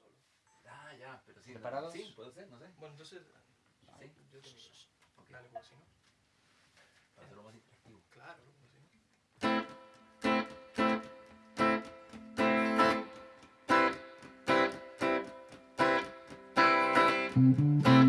solo. Ah, ya, pero sí. ¿Preparados? Sí, puede ser, no sé. Bueno, entonces, ah, sí. yo termino. Okay. Dale, como si no. Para hacerlo más interactivo. Claro, como si no.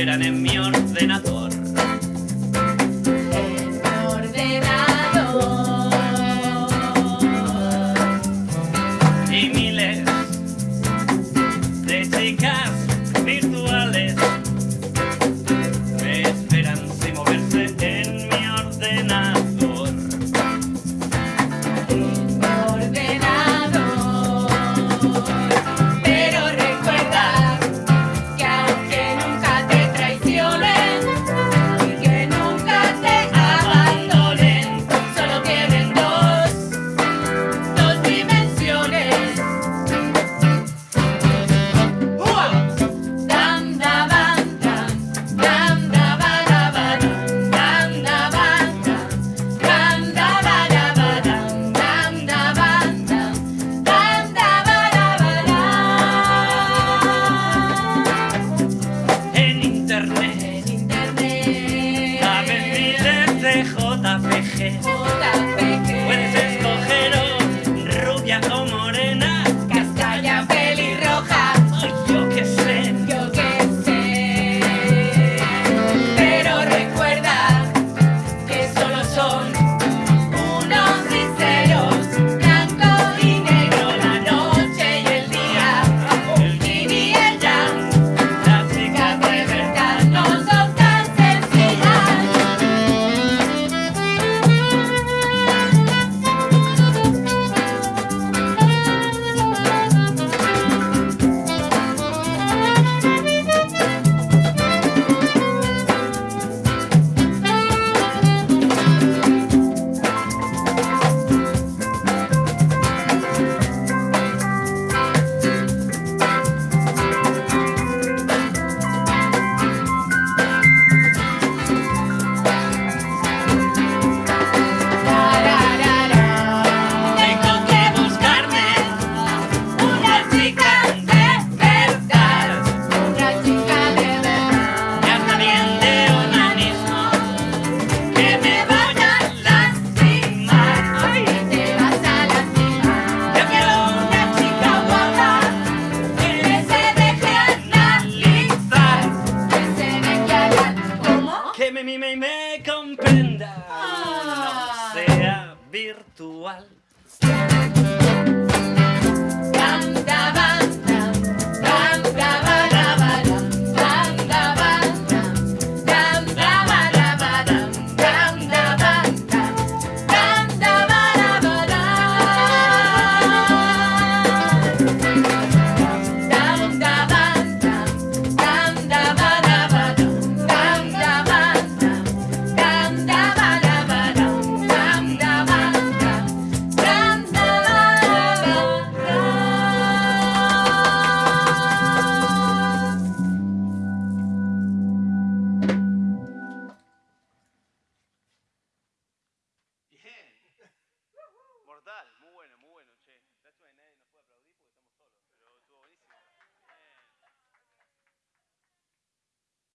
esperan en mi ordenador. mujer. comprenda, no ah. sea virtual. Cantaba. Muy bueno, muy bueno, che. Lástima que nadie nos puede aplaudir.